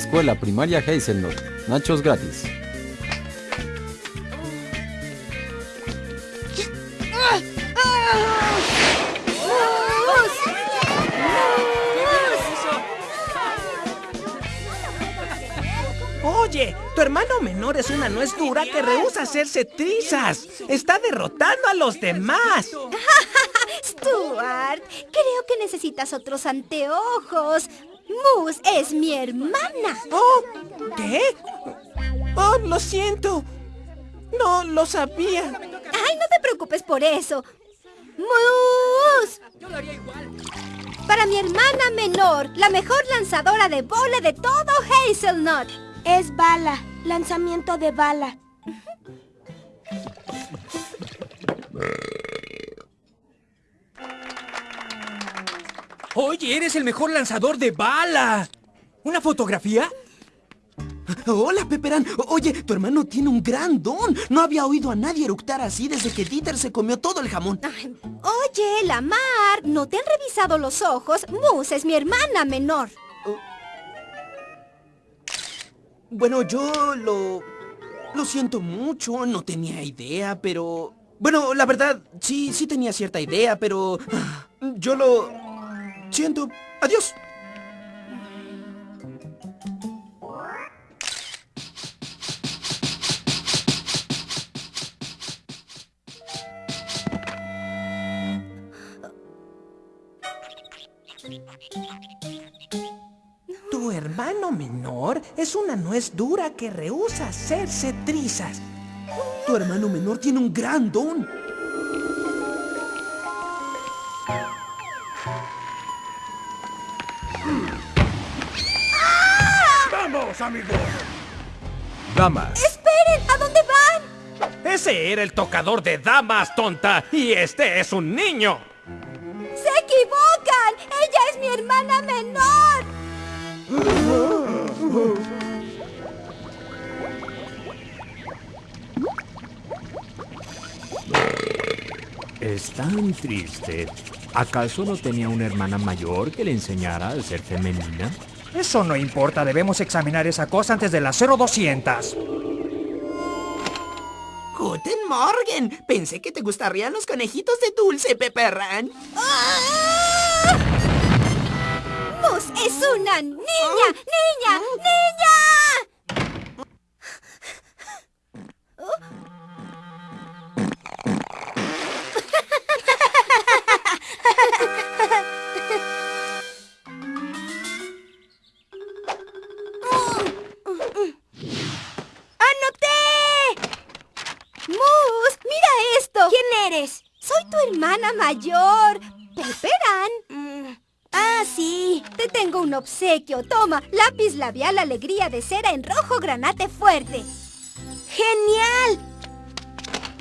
Escuela Primaria Hazelnut. Nachos gratis. Oye, tu hermano menor es una nuez dura que rehúsa hacerse trizas. Está derrotando a los demás. Stuart, creo que necesitas otros anteojos. Moose es mi hermana. Oh, ¿qué? Oh, lo siento. No lo sabía. Ay, no te preocupes por eso. Moose. Para mi hermana menor, la mejor lanzadora de bola de todo Hazelnut. Es bala, lanzamiento de bala. Oye, eres el mejor lanzador de bala. ¿Una fotografía? Hola, Pepperán. Oye, tu hermano tiene un gran don. No había oído a nadie eructar así desde que Dieter se comió todo el jamón. Ay, Oye, Lamar, ¿no te han revisado los ojos? Moose es mi hermana menor. Bueno, yo lo... Lo siento mucho, no tenía idea, pero... Bueno, la verdad, sí, sí tenía cierta idea, pero... ah, Yo lo... Siento. Adiós. Tu hermano menor es una nuez dura que rehúsa hacerse trizas. Tu hermano menor tiene un gran don. ¡Vamos, amigos! Damas. ¡Esperen! ¿A dónde van? Ese era el tocador de damas, tonta. Y este es un niño. ¡Se equivocan! ¡Ella es mi hermana menor! Es tan triste. ¿Acaso no tenía una hermana mayor que le enseñara a ser femenina? Eso no importa, debemos examinar esa cosa antes de las 0200. Guten Morgen. Pensé que te gustarían los conejitos de dulce, Pepperán. ¡Ah! Moose es una niña, niña, niña. Mayor, Pepperan. Mm, Ah, sí. Te tengo un obsequio. Toma, lápiz labial alegría de cera en rojo granate fuerte. ¡Genial!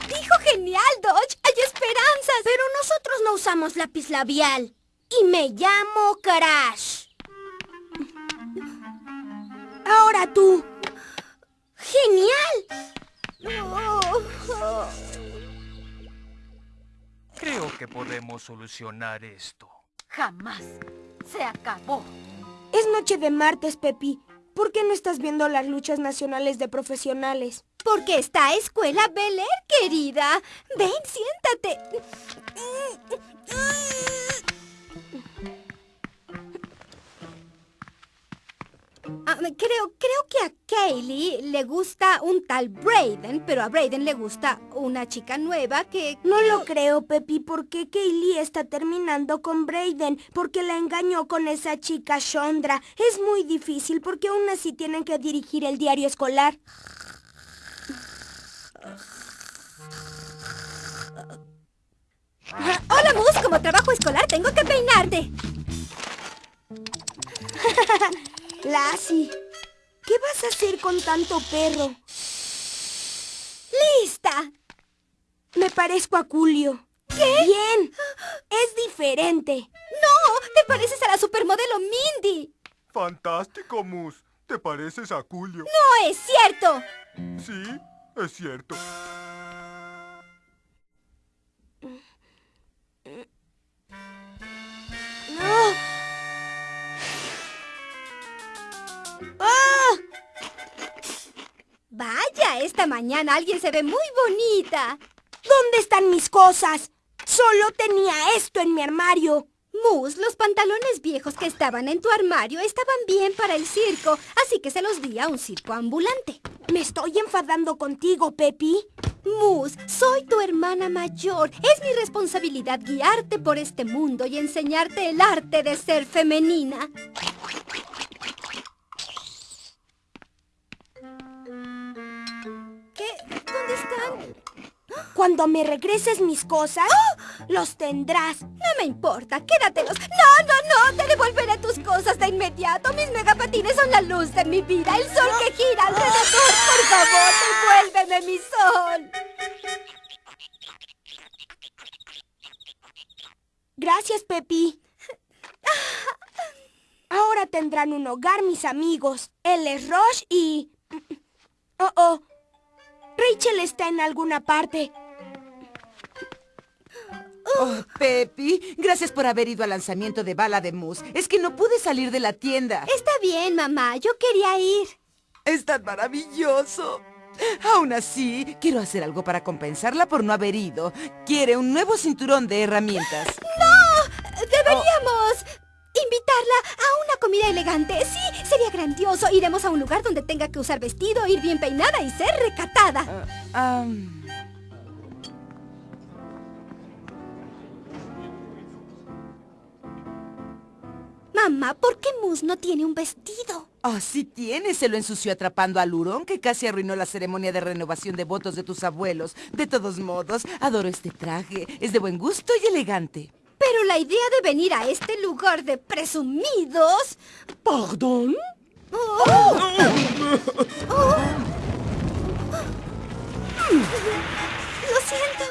Dijo genial, Dodge. Hay esperanzas. Pero nosotros no usamos lápiz labial. Y me llamo Crash. Ahora tú. Que podemos solucionar esto. Jamás. Se acabó. Es noche de martes, Pepi. ¿Por qué no estás viendo las luchas nacionales de profesionales? Porque está Escuela Bel Air, querida. Ven, siéntate. A Kaylee le gusta un tal Brayden, pero a Brayden le gusta una chica nueva que... No lo creo, Pepi, porque Kaylee está terminando con Brayden, porque la engañó con esa chica Shondra. Es muy difícil porque aún así tienen que dirigir el diario escolar. Hola, Moose. Como trabajo escolar tengo que peinarte. Lassie, ¿qué vas a hacer con tanto perro? ¡Lista! Me parezco a Julio. ¿Qué? Bien. Es diferente. ¡No! ¡Te pareces a la supermodelo Mindy! Fantástico, Mus. ¿Te pareces a Julio? ¡No es cierto! Sí, es cierto. Esta mañana alguien se ve muy bonita. ¿Dónde están mis cosas? Solo tenía esto en mi armario. Mus, los pantalones viejos que estaban en tu armario estaban bien para el circo, así que se los di a un circo ambulante. Me estoy enfadando contigo, Pepi. Mus, soy tu hermana mayor. Es mi responsabilidad guiarte por este mundo y enseñarte el arte de ser femenina. ¿Qué? ¿Dónde están? Cuando me regreses mis cosas, los tendrás. No me importa, quédatelos. No, no, no, te devolveré tus cosas de inmediato. Mis megapatines son la luz de mi vida, el sol que gira alrededor. Por favor, devuélveme mi sol. Gracias, Pepi. Ahora tendrán un hogar mis amigos. Él es Roche y... Oh, oh. Rachel está en alguna parte. Oh, Pepi, gracias por haber ido al lanzamiento de Bala de Mousse. Es que no pude salir de la tienda. Está bien, mamá. Yo quería ir. Es tan maravilloso. Aún así, quiero hacer algo para compensarla por no haber ido. Quiere un nuevo cinturón de herramientas. ¡No! Deberíamos invitarla a una comida elegante. Sí, sería grandioso. Iremos a un lugar donde tenga que usar vestido, ir bien peinada y ser recatada. Ah, Mamá, ¿por qué Mus no tiene un vestido? Oh, sí tiene. Se lo ensució atrapando al hurón que casi arruinó la ceremonia de renovación de votos de tus abuelos. De todos modos, adoro este traje. Es de buen gusto y elegante. Pero la idea de venir a este lugar de presumidos... ¿Perdón? Oh. Oh. Lo siento.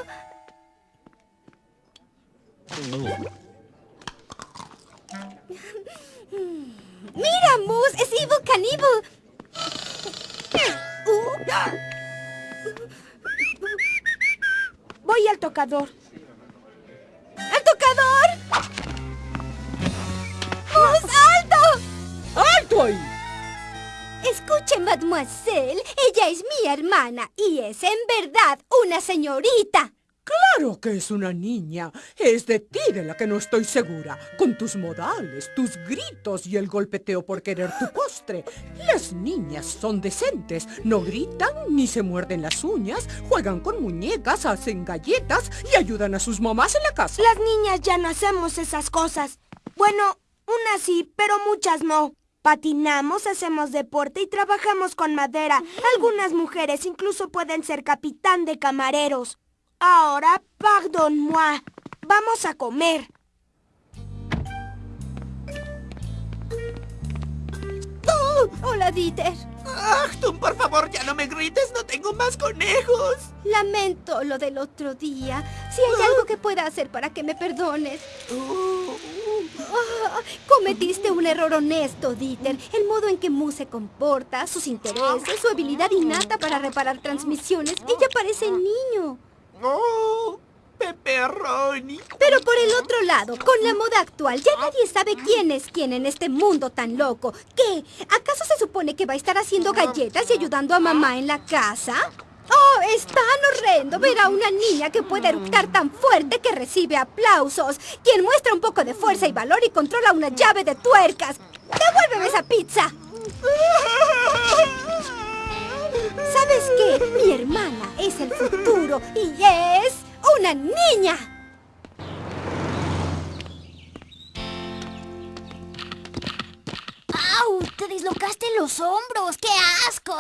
¡Mira, Mus! ¡Es Evil Cannibal! Voy al tocador. Escuche, mademoiselle, ella es mi hermana y es en verdad una señorita. Claro que es una niña. Es de ti de la que no estoy segura. Con tus modales, tus gritos y el golpeteo por querer tu postre. Las niñas son decentes. No gritan ni se muerden las uñas. Juegan con muñecas, hacen galletas y ayudan a sus mamás en la casa. Las niñas ya no hacemos esas cosas. Bueno, unas sí, pero muchas no. Patinamos, hacemos deporte y trabajamos con madera. Algunas mujeres incluso pueden ser capitán de camareros. Ahora, pardon-moi. Vamos a comer. ¡Oh! Hola, Dieter. Achtung, por favor, ya no me grites, no tengo más conejos. Lamento lo del otro día. Si hay algo que pueda hacer para que me perdones. Ah, cometiste un error honesto, Dieter. El modo en que Mu se comporta, sus intereses, su habilidad innata para reparar transmisiones. Ella parece niño. ¡Oh! Pepperoni. Pero por el otro lado, con la moda actual, ya nadie sabe quién es quién en este mundo tan loco. ¿Qué? ¿Acaso se supone que va a estar haciendo galletas y ayudando a mamá en la casa? ¡Oh, es tan horrendo ver a una niña que puede eructar tan fuerte que recibe aplausos! Quien muestra un poco de fuerza y valor y controla una llave de tuercas. ¡Devuélveme esa pizza! ¿Sabes qué? Mi hermana es el futuro y es una niña. ¡Au! ¡Te dislocaste los hombros! ¡Qué asco!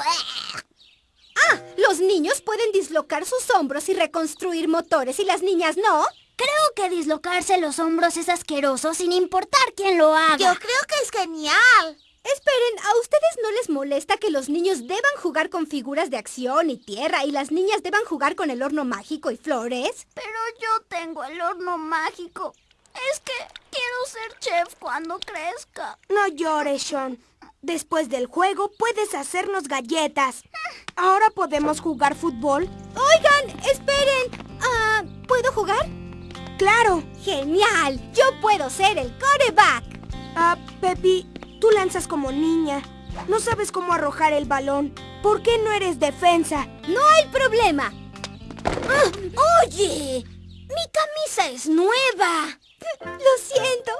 Ah, los niños pueden dislocar sus hombros y reconstruir motores y las niñas no. Creo que dislocarse los hombros es asqueroso sin importar quién lo haga. Yo creo que es genial. Esperen, ¿a ustedes no les molesta que los niños deban jugar con figuras de acción y tierra y las niñas deban jugar con el horno mágico y flores? Pero yo tengo el horno mágico. Es que quiero ser chef cuando crezca. No llores, Sean. Después del juego puedes hacernos galletas. ¿Ahora podemos jugar fútbol? Oigan, esperen. Ah, ¿Puedo jugar? ¡Claro! ¡Genial! Yo puedo ser el coreback. Ah, Pepi, tú lanzas como niña. No sabes cómo arrojar el balón. ¿Por qué no eres defensa? No hay problema. Ah, oye, mi camisa es nueva. Lo siento.